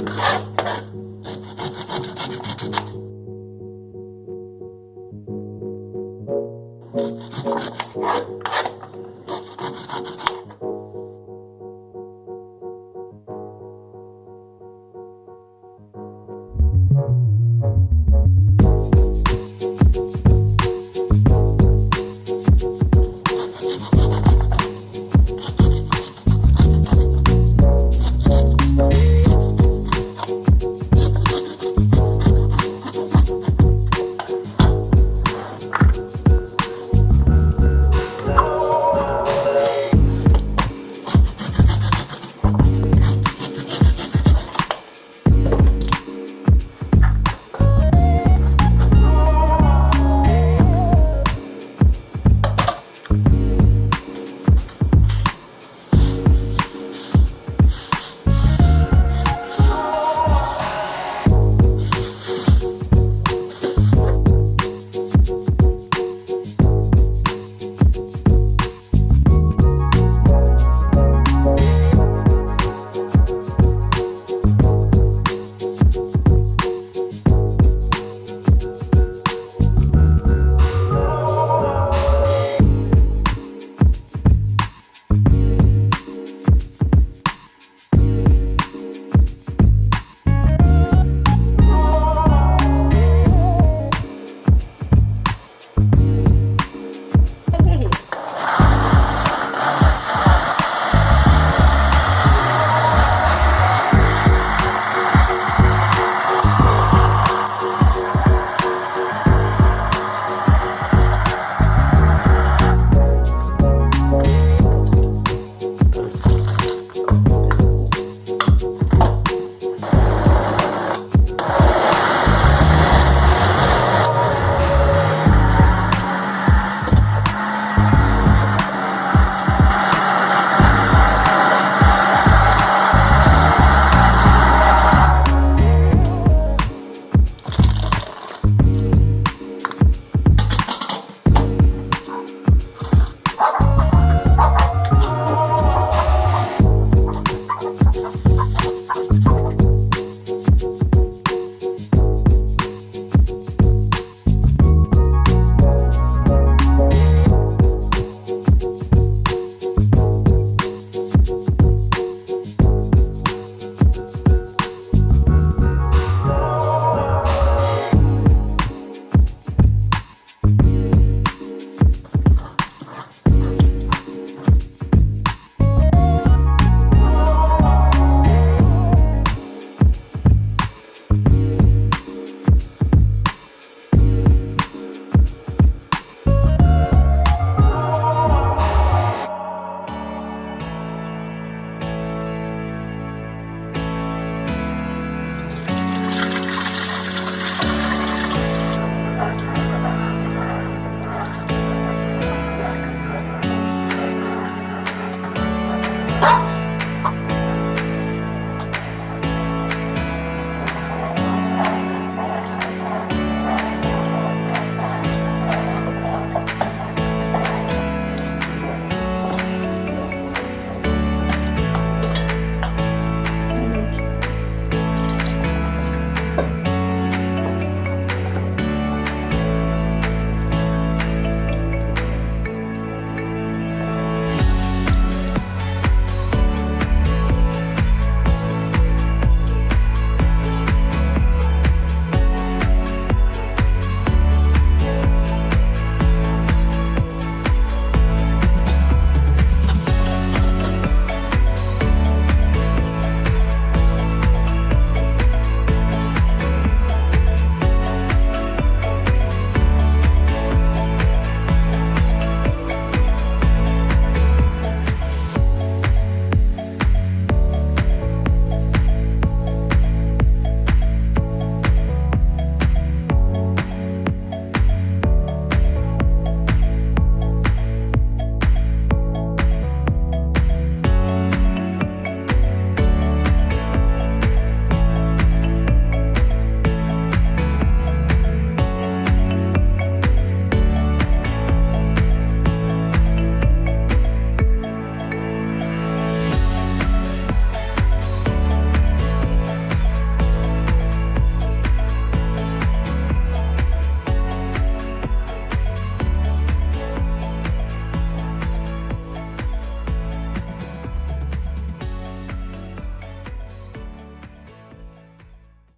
you